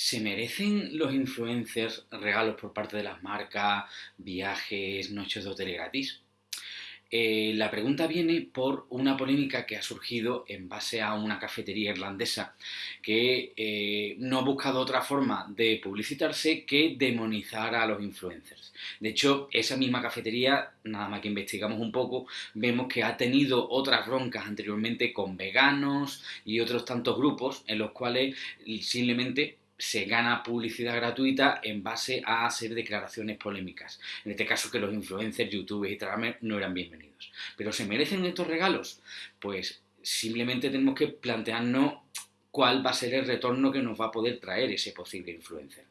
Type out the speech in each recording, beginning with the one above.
¿Se merecen los influencers regalos por parte de las marcas, viajes, noches de hotel gratis? Eh, la pregunta viene por una polémica que ha surgido en base a una cafetería irlandesa que eh, no ha buscado otra forma de publicitarse que demonizar a los influencers. De hecho, esa misma cafetería, nada más que investigamos un poco, vemos que ha tenido otras broncas anteriormente con veganos y otros tantos grupos en los cuales simplemente se gana publicidad gratuita en base a hacer declaraciones polémicas. En este caso que los influencers, youtubers y instagramers no eran bienvenidos. ¿Pero se merecen estos regalos? Pues simplemente tenemos que plantearnos cuál va a ser el retorno que nos va a poder traer ese posible influencer.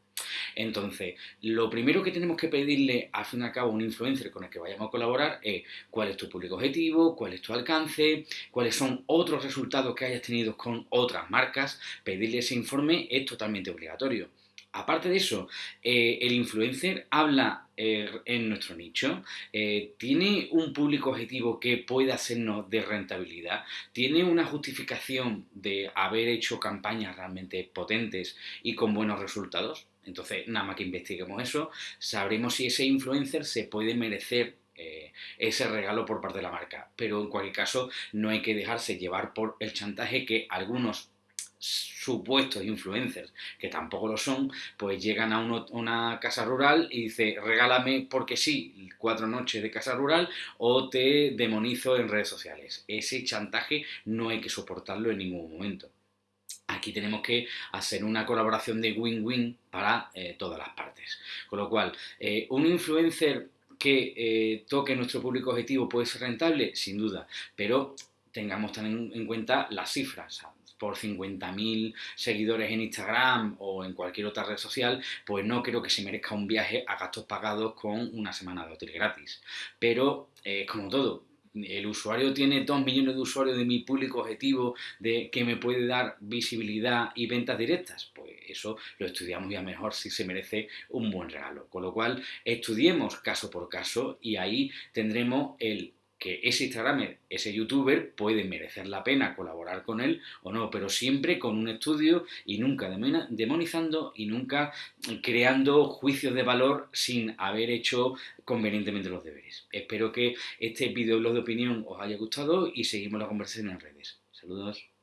Entonces, lo primero que tenemos que pedirle al fin y al cabo a un influencer con el que vayamos a colaborar es cuál es tu público objetivo, cuál es tu alcance, cuáles son otros resultados que hayas tenido con otras marcas. Pedirle ese informe es totalmente obligatorio. Aparte de eso, eh, el influencer habla eh, en nuestro nicho, eh, tiene un público objetivo que pueda hacernos de rentabilidad, tiene una justificación de haber hecho campañas realmente potentes y con buenos resultados. Entonces, nada más que investiguemos eso, sabremos si ese influencer se puede merecer eh, ese regalo por parte de la marca. Pero en cualquier caso, no hay que dejarse llevar por el chantaje que algunos supuestos influencers, que tampoco lo son, pues llegan a una casa rural y dice, regálame porque sí, cuatro noches de casa rural o te demonizo en redes sociales. Ese chantaje no hay que soportarlo en ningún momento. Aquí tenemos que hacer una colaboración de win-win para eh, todas las partes. Con lo cual, eh, un influencer que eh, toque nuestro público objetivo puede ser rentable, sin duda, pero tengamos también en cuenta las cifras. por 50.000 seguidores en Instagram o en cualquier otra red social, pues no creo que se merezca un viaje a gastos pagados con una semana de hotel gratis. Pero, como todo, el usuario tiene 2 millones de usuarios de mi público objetivo de que me puede dar visibilidad y ventas directas, pues eso lo estudiamos ya mejor si se merece un buen regalo. Con lo cual, estudiemos caso por caso y ahí tendremos el que ese Instagramer, ese youtuber, puede merecer la pena colaborar con él o no, pero siempre con un estudio y nunca demonizando y nunca creando juicios de valor sin haber hecho convenientemente los deberes. Espero que este videoblog de opinión os haya gustado y seguimos la conversación en redes. Saludos.